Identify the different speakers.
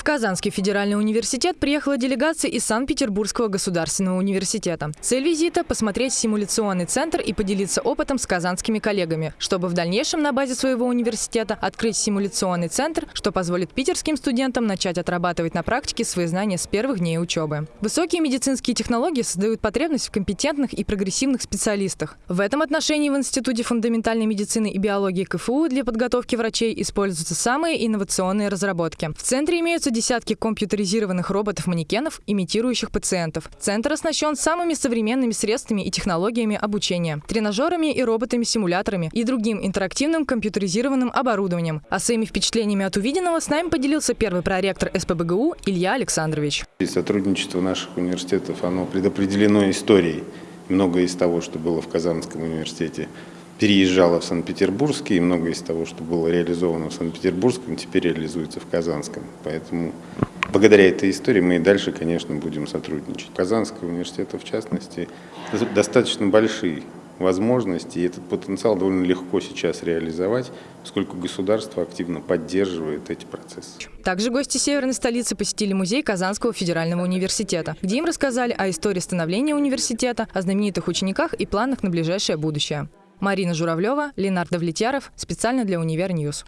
Speaker 1: В Казанский федеральный университет приехала делегация из Санкт-Петербургского государственного университета. Цель визита – посмотреть симуляционный центр и поделиться опытом с казанскими коллегами, чтобы в дальнейшем на базе своего университета открыть симуляционный центр, что позволит питерским студентам начать отрабатывать на практике свои знания с первых дней учебы. Высокие медицинские технологии создают потребность в компетентных и прогрессивных специалистах. В этом отношении в Институте фундаментальной медицины и биологии КФУ для подготовки врачей используются самые инновационные разработки. В центре имеются имеются десятки компьютеризированных роботов-манекенов, имитирующих пациентов. Центр оснащен самыми современными средствами и технологиями обучения, тренажерами и роботами-симуляторами и другим интерактивным компьютеризированным оборудованием. А своими впечатлениями от увиденного с нами поделился первый проректор СПБГУ Илья Александрович.
Speaker 2: И сотрудничество наших университетов оно предопределено историей. Многое из того, что было в Казанском университете, переезжала в Санкт-Петербургский, и многое из того, что было реализовано в Санкт-Петербургском, теперь реализуется в Казанском. Поэтому благодаря этой истории мы и дальше, конечно, будем сотрудничать. Казанский университет, в частности, достаточно большие возможности, и этот потенциал довольно легко сейчас реализовать, поскольку государство активно поддерживает эти процессы.
Speaker 1: Также гости северной столицы посетили музей Казанского федерального университета, где им рассказали о истории становления университета, о знаменитых учениках и планах на ближайшее будущее. Марина Журавлева, Ленар Давлетьяров. Специально для Универ News.